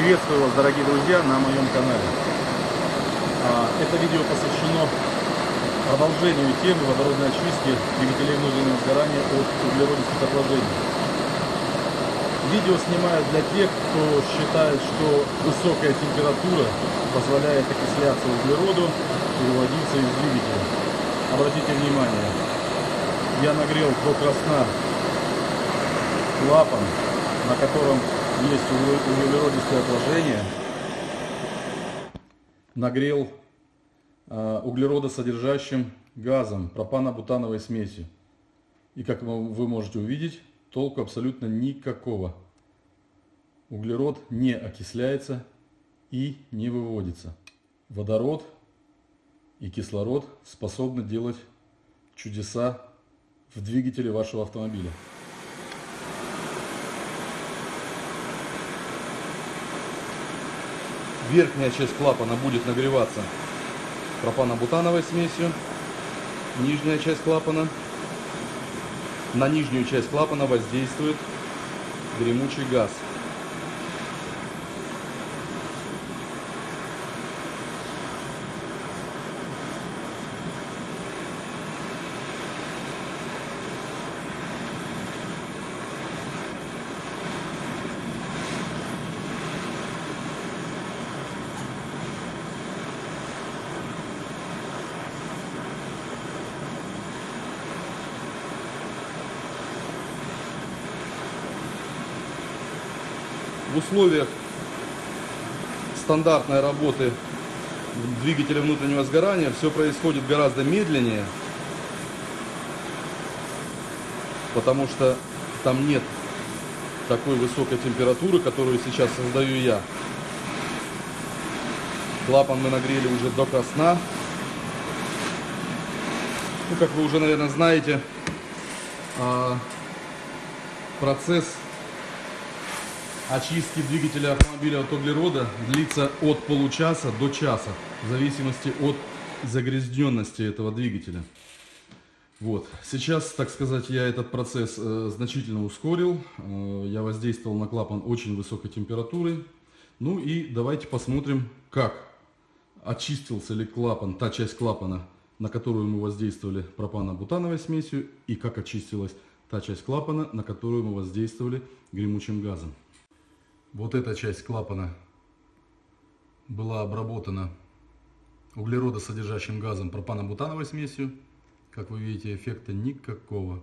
Приветствую вас, дорогие друзья, на моем канале. А, Это видео посвящено продолжению темы водородной очистки двигателей внутреннего сгорания от углеродистых отложений. Видео снимаю для тех, кто считает, что высокая температура позволяет окисляться углероду и выводиться из двигателя. Обратите внимание, я нагрел до красна клапан, на котором есть углеродистые отложения, нагрел э, углеродосодержащим газом, пропано-бутановой смесью. И как вы можете увидеть, толку абсолютно никакого. Углерод не окисляется и не выводится. Водород и кислород способны делать чудеса в двигателе вашего автомобиля. Верхняя часть клапана будет нагреваться пропано-бутановой смесью. Нижняя часть клапана. На нижнюю часть клапана воздействует гремучий газ. В условиях стандартной работы двигателя внутреннего сгорания все происходит гораздо медленнее, потому что там нет такой высокой температуры, которую сейчас создаю я. Клапан мы нагрели уже до красна. Ну, как вы уже, наверное, знаете, а, процесс очистки двигателя автомобиля от углерода длится от получаса до часа, в зависимости от загрязненности этого двигателя. Вот. Сейчас, так сказать, я этот процесс э, значительно ускорил. Э, я воздействовал на клапан очень высокой температуры. Ну и давайте посмотрим, как очистился ли клапан, та часть клапана, на которую мы воздействовали пропано-бутановой смесью, и как очистилась та часть клапана, на которую мы воздействовали гремучим газом. Вот эта часть клапана была обработана углеродосодержащим газом пропано-бутановой смесью. Как вы видите, эффекта никакого.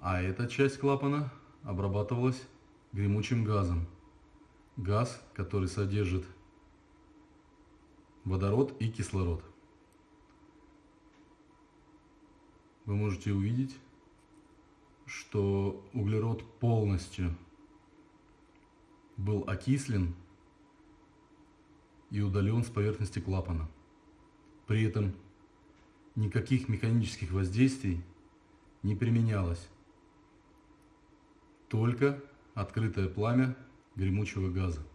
А эта часть клапана обрабатывалась гремучим газом. Газ, который содержит водород и кислород. Вы можете увидеть, что углерод полностью был окислен и удален с поверхности клапана. При этом никаких механических воздействий не применялось. Только открытое пламя гремучего газа.